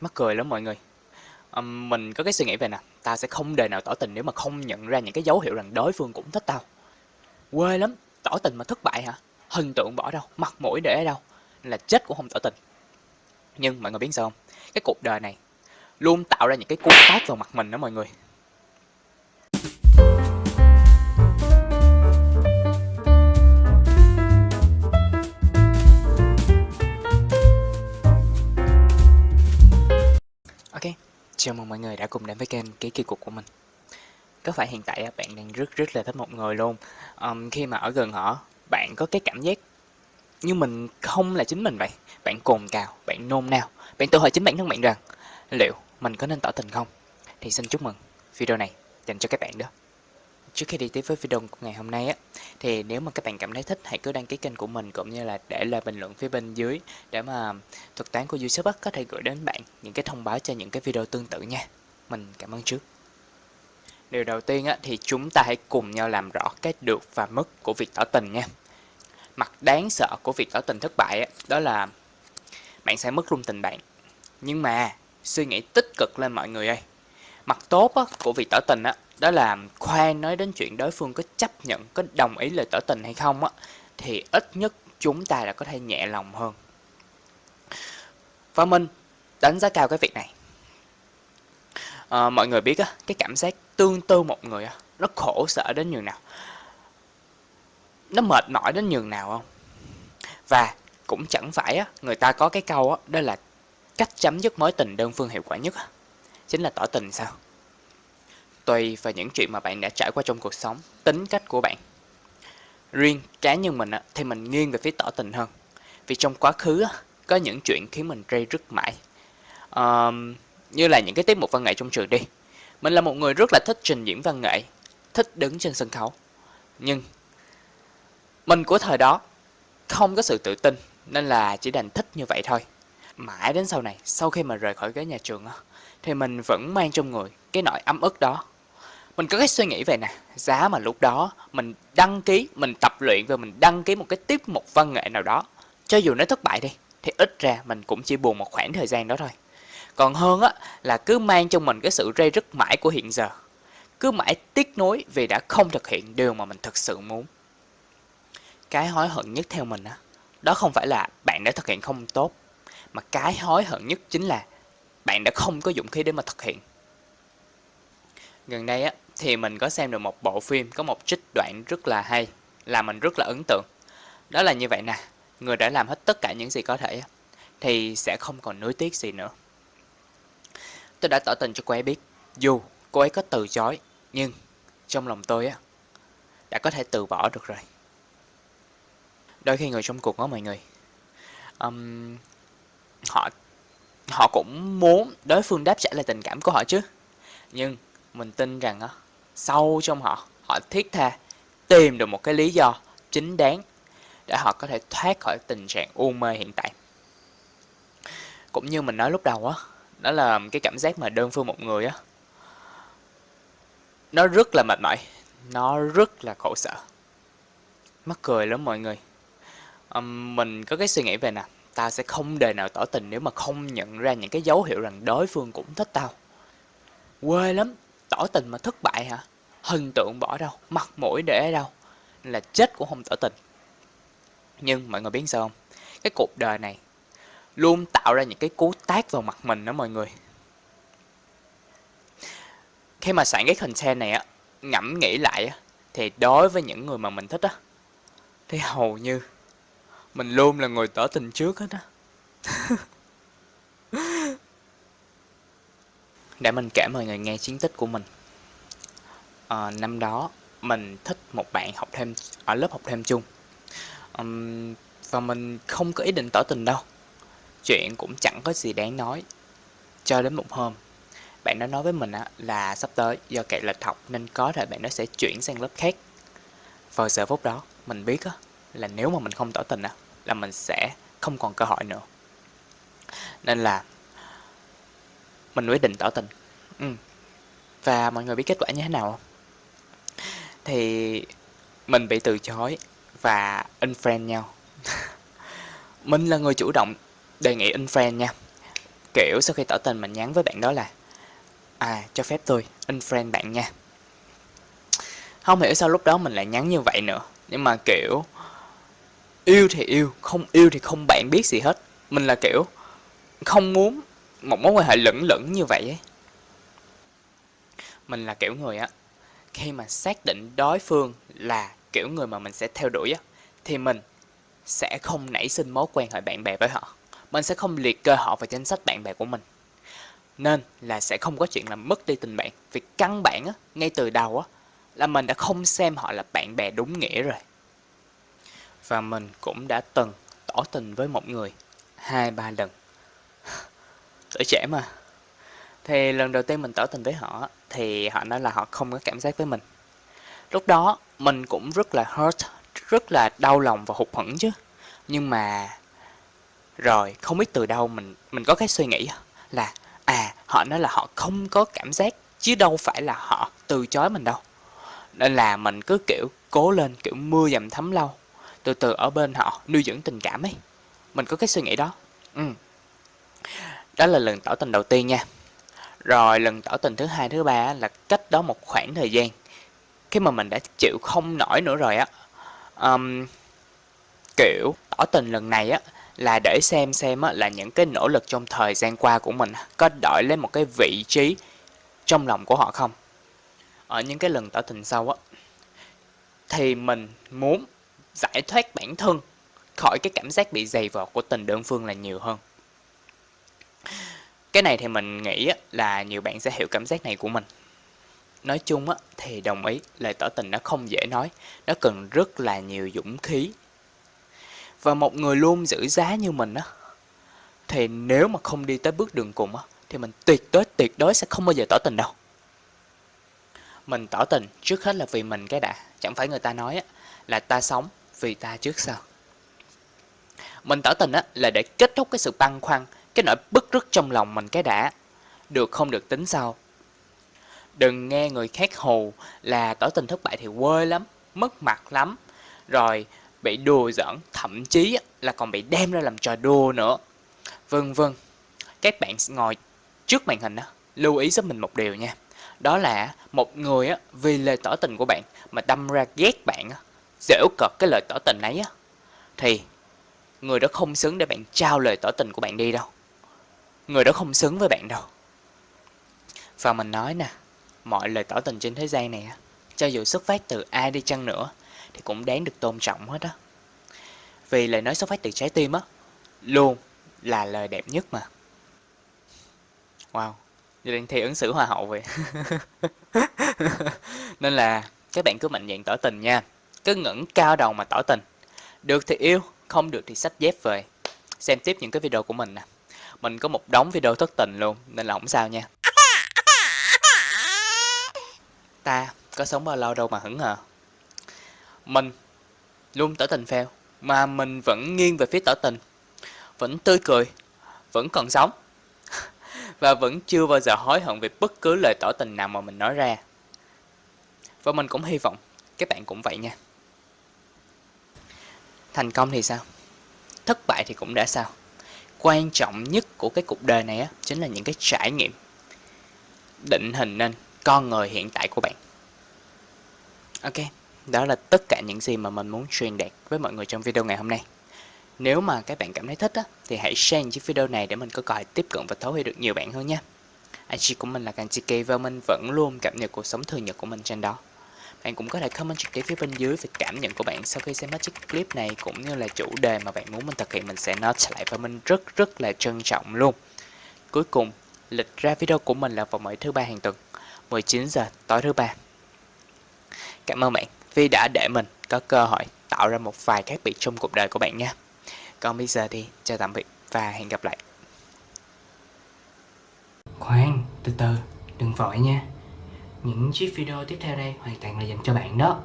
Mắc cười lắm mọi người. um, mình có cái suy nghĩ về nè, ta sẽ không đời nào tỏ tình nếu mà không nhận ra những cái dấu hiệu rằng đối phương cũng thích tao. Quê lắm, tỏ tình mà thất bại hả? Hình tượng bỏ đâu, mặt mũi để ở đâu, là chết cũng không tỏ tình. Nhưng mọi người biết sao không? Cái cuộc đời này luôn tạo ra những cái cú tát vào mặt mình đó mọi người. Chào mừng mọi người đã cùng đến với kênh Ký Kỳ Cục của mình. Có phải hiện tại bạn đang rất rất là thích một người luôn? Um, Khi mà ở gần họ, bạn có cái cảm giác như mình không là chính mình vậy? Bạn cồn cào, bạn nôn nao Bạn tự hỏi chính bản thân bạn rằng Liệu mình có nên tỏ tình không? Thì xin chúc mừng, video này dành cho các bạn đó. Trước khi đi tiếp với video của ngày hôm nay á thì nếu mà các bạn cảm thấy thích hãy cứ đăng ký kênh của mình cũng như là để lại bình luận phía bên dưới để mà thuật toán của YouTube có thể gửi đến bạn những cái thông báo cho những cái video tương tự nha. Mình cảm ơn trước. Điều đầu tiên á, thì chúng ta hãy cùng nhau làm rõ cái được và mất của việc tỏ tình nha. Mặt đáng sợ của việc tỏ tình thất bại á, đó là bạn sẽ mất luôn tình bạn. Nhưng mà suy nghĩ tích cực lên mọi người ơi. Mặt tốt á, của việc tỏ tình á, đó là khoan nói đến chuyện đối phương có chấp nhận, có đồng ý lời tỏ tình hay không á, thì ít nhất chúng ta là có thể nhẹ lòng hơn. Và mình đánh giá cao cái việc này. À, mọi người biết á, cái cảm giác tương tư một người á, nó khổ sở đến nhường nào. Nó mệt mỏi đến nhường nào không? Và cũng chẳng phải á, người ta có cái câu á, đó là cách chấm dứt mối tình đơn phương hiệu quả nhất á, chính là tỏ tình sao? Tùy vào những chuyện mà bạn đã trải qua trong cuộc sống, tính cách của bạn. Riêng cá nhân mình thì mình nghiêng về phía tỏ tình hơn. Vì trong quá khứ có những chuyện khiến mình rây rứt mãi. À, như là những cái tiết mục văn nghệ trong trường đi. Mình là một người rất là thích trình diễn văn nghệ, thích đứng trên sân khấu. Nhưng mình của thời đó không có sự tự tin nên là chỉ đành thích như vậy thôi. Mãi đến sau này, sau khi mà rời khỏi cái nhà trường thì mình vẫn mang trong người cái nỗi ấm ức đó mình có cái suy nghĩ về nè. Giá mà lúc đó mình đăng ký, mình tập luyện và mình đăng ký một cái tiết mục văn nghệ nào đó, cho dù nó thất bại đi, thì ít ra mình cũng chỉ buồn một khoảng thời gian đó thôi. Còn hơn á, là cứ mang trong mình cái sự rây rứt mãi của hiện giờ. Cứ mãi tiếc nuối vì đã không thực hiện điều mà mình thực sự muốn. Cái hối hận nhất theo mình á, đó không phải là bạn đã thực hiện không tốt, mà cái hối hận nhất chính là bạn đã không có dũng khí để mà thực hiện. Gần đây á thì mình có xem được một bộ phim có một trích đoạn rất là hay, làm mình rất là ấn tượng. Đó là như vậy nè, người đã làm hết tất cả những gì có thể thì sẽ không còn nuối tiếc gì nữa. Tôi đã tỏ tình cho cô ấy biết, dù cô ấy có từ chối, nhưng trong lòng tôi á đã có thể từ bỏ được rồi. Đôi khi người trong cuộc đó mọi người, um, họ họ cũng muốn đối phương đáp trả lại tình cảm của họ chứ, nhưng mình tin rằng á sâu trong họ. Họ thiết tha tìm được một cái lý do chính đáng để họ có thể thoát khỏi tình trạng u mê hiện tại. Cũng như mình nói lúc đầu á đó là cái cảm giác mà đơn phương một người á nó rất là mệt mỏi nó rất là khổ sở mắc cười lắm mọi người. Um, mình có cái suy nghĩ về nè ta sẽ không đời nào tỏ tình nếu mà không nhận ra những cái dấu hiệu rằng đối phương cũng thích tao. Quê lắm tỏ tình mà thất bại hả? Hình tượng bỏ đâu? Mặt mũi để đâu? Là chết cũng không tỏ tình. Nhưng mọi người biết sao không? Cái cuộc đời này luôn tạo ra những cái cú tát vào mặt mình đó mọi người. Khi mà soạn cái content này á, ngẫm nghĩ lại á, thì đối với những người mà mình thích á, thì hầu như mình luôn là người tỏ tình trước hết á. để mình kể mọi người nghe chiến tích của mình. À, năm đó mình thích một bạn học thêm ở lớp học thêm chung. Um, và mình không có ý định tỏ tình đâu. Chuyện cũng chẳng có gì đáng nói. Cho đến một hôm bạn đó nói với mình là sắp tới do kẹt lịch học nên có thể bạn đó sẽ chuyển sang lớp khác. Vào giờ phút đó mình biết là nếu mà mình không tỏ tình là mình sẽ không còn cơ hội nữa. Nên là mình quyết định tỏ tình. Ừ. và mọi người biết kết quả như thế nào không? Thì mình bị từ chối và unfriend nhau. Mình là người chủ động đề nghị unfriend nha. Kiểu sau khi tỏ tình mình nhắn với bạn đó là À cho phép tôi unfriend bạn nha. Không hiểu sao lúc đó mình lại nhắn như vậy nữa. Nhưng mà kiểu Yêu thì yêu, không yêu thì không bạn biết gì hết. Mình là kiểu Không muốn một mối quan hệ lẫn lẫn như vậy ấy. Mình là kiểu người á Khi mà xác định đối phương là kiểu người mà mình sẽ theo đuổi á Thì mình sẽ không nảy sinh mối quan hệ bạn bè với họ. Mình sẽ không liệt kê họ vào danh sách bạn bè của mình. Nên là sẽ không có chuyện là mất đi tình bạn. Vì căn bản á, ngay từ đầu á, là mình đã không xem họ là bạn bè đúng nghĩa rồi. Và mình cũng đã từng tỏ tình với một người hai ba lần. Tuổi trẻ mà. Thì lần đầu tiên mình tỏ tình với họ, Thì họ nói là họ không có cảm giác với mình. Lúc đó, mình cũng rất là hurt, Rất là đau lòng và hụt hẫng chứ. Nhưng mà, Rồi, không biết từ đâu mình mình có cái suy nghĩ là À họ nói là họ không có cảm giác, Chứ đâu phải là họ từ chối mình đâu. Nên là mình cứ, kiểu, cố lên, kiểu, mưa dầm thấm lâu Từ từ ở bên họ nuôi dưỡng tình cảm ấy. Mình có cái suy nghĩ đó. Ừ. Đó là lần tỏ tình đầu tiên nha Rồi lần tỏ tình thứ hai thứ ba là cách đó một khoảng thời gian Khi mà mình đã chịu không nổi nữa rồi á um, Kiểu tỏ tình lần này á là để xem xem á, là những cái nỗ lực trong thời gian qua của mình có đổi lên một cái vị trí trong lòng của họ không. Ở những cái lần tỏ tình sau á, thì mình muốn giải thoát bản thân khỏi cái cảm giác bị dày vò của tình đơn phương là nhiều hơn. Cái này thì mình nghĩ là nhiều bạn sẽ hiểu cảm giác này của mình. Nói chung á, thì đồng ý lời tỏ tình nó không dễ nói, nó cần rất là nhiều dũng khí. Và một người luôn giữ giá như mình á Thì nếu mà không đi tới bước đường cùng á Thì mình tuyệt đối tuyệt đối sẽ không bao giờ tỏ tình đâu. Mình tỏ tình trước hết là vì mình cái đã Chẳng phải người ta nói á Là ta sống vì ta trước sau. Mình tỏ tình á là để kết thúc cái sự băn khoăn cái nỗi bức rứt trong lòng mình cái đã Được không được tính sau Đừng nghe người khác hù là tỏ tình thất bại thì quê lắm Mất mặt lắm Rồi bị đùa giỡn, thậm chí là còn bị đem ra làm trò đùa nữa. Vân vân. Các bạn ngồi trước màn hình đó lưu ý giúp mình một điều nha. Đó là một người á, vì lời tỏ tình của bạn mà đâm ra ghét bạn dễu cợt cái lời tỏ tình ấy thì người đó không xứng để bạn trao lời tỏ tình của bạn đi đâu. Người đó không xứng với bạn đâu. Và mình nói nè, mọi lời tỏ tình trên thế gian này á, cho dù xuất phát từ ai đi chăng nữa thì cũng đáng được tôn trọng hết á. Vì lời nói xuất phát từ trái tim á, luôn là lời đẹp nhất mà. Wow, như đang thi ứng xử hoa hậu vậy. Nên là các bạn cứ mạnh dạn tỏ tình nha. Cứ ngẩng cao đầu mà tỏ tình. Được thì yêu, không được thì sách dép về. Xem tiếp những cái video của mình nè. Mình có một đống video thất tình luôn, nên là không sao nha. Ta có sống bao lâu đâu mà hững hờ. Mình luôn tỏ tình phèo Mà mình vẫn nghiêng về phía tỏ tình Vẫn tươi cười Vẫn còn sống Và vẫn chưa bao giờ hối hận về bất cứ lời tỏ tình nào mà mình nói ra Và mình cũng hy vọng các bạn cũng vậy nha Thành công thì sao? Thất bại thì cũng đã sao? Quan trọng nhất của cái cuộc đời này á, chính là những cái trải nghiệm Định hình nên con người hiện tại của bạn Ok đó là tất cả những gì mà mình muốn truyền đạt với mọi người trong video ngày hôm nay. Nếu mà các bạn cảm thấy thích á, thì hãy share chiếc video này để mình có cơ tiếp cận và thấu hiểu được nhiều bạn hơn nha. IG của mình là Kanchiki và mình vẫn luôn cập nhật cuộc sống thường nhật của mình trên đó. Bạn cũng có thể comment trực tiếp phía bên dưới về cảm nhận của bạn sau khi xem hết chiếc clip này cũng như là chủ đề mà bạn muốn mình thực hiện mình sẽ note lại và mình rất rất là trân trọng luôn. Cuối cùng, lịch ra video của mình là vào mỗi thứ ba hàng tuần, 19 giờ tối thứ ba. Cảm ơn bạn vì đã để mình có cơ hội tạo ra một vài khác biệt trong cuộc đời của bạn nha. Còn bây giờ thì chào tạm biệt và hẹn gặp lại. Khoan, từ từ, đừng vội nha. Những chiếc video tiếp theo đây hoàn toàn là dành cho bạn đó.